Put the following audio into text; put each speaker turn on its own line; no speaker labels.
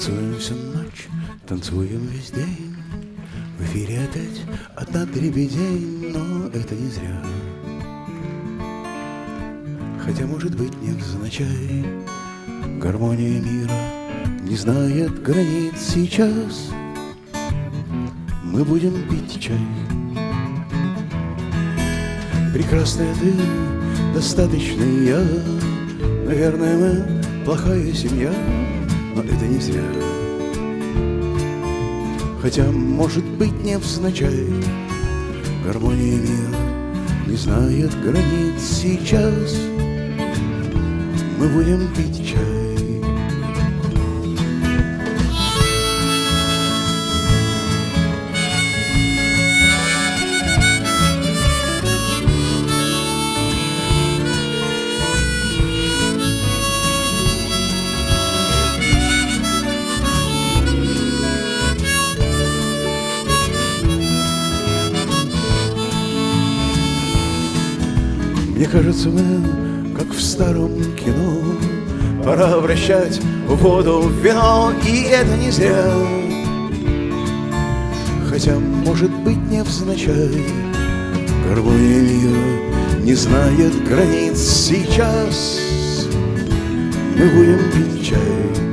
Танцуем всю ночь, танцуем весь день. В эфире опять одна дребедень Но это не зря. Хотя, может быть, невзначай. Гармония мира не знает границ. Сейчас Мы будем пить чай. Прекрасная ты, достаточный я Наверное, мы плохая семья это не зря. Хотя, может быть, невзначай Гармония мира не знает границ. Сейчас Мы будем пить чай Мне кажется, мы, как в старом кино, Пора обращать воду в вино, и это не зря. Хотя, может быть, невзначай, Гармония мира не знает границ сейчас. Мы будем пить чай